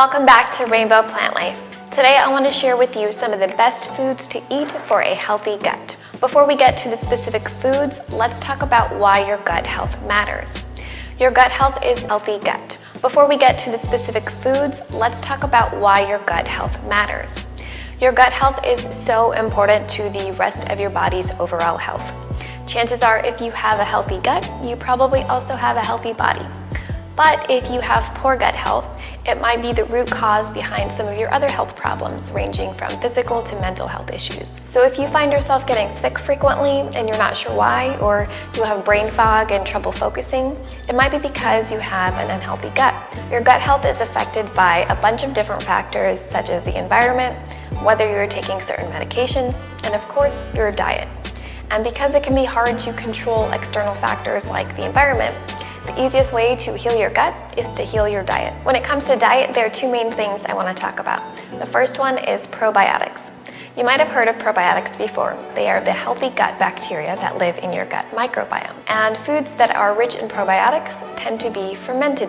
Welcome back to Rainbow Plant Life. Today I want to share with you some of the best foods to eat for a healthy gut. Before we get to the specific foods, let's talk about why your gut health matters. Your gut health is healthy gut. Before we get to the specific foods, let's talk about why your gut health matters. Your gut health is so important to the rest of your body's overall health. Chances are if you have a healthy gut, you probably also have a healthy body. But if you have poor gut health, it might be the root cause behind some of your other health problems, ranging from physical to mental health issues. So if you find yourself getting sick frequently and you're not sure why, or you have brain fog and trouble focusing, it might be because you have an unhealthy gut. Your gut health is affected by a bunch of different factors, such as the environment, whether you're taking certain medications, and of course, your diet. And because it can be hard to control external factors like the environment, the easiest way to heal your gut is to heal your diet. When it comes to diet, there are two main things I want to talk about. The first one is probiotics. You might have heard of probiotics before. They are the healthy gut bacteria that live in your gut microbiome. And foods that are rich in probiotics tend to be fermented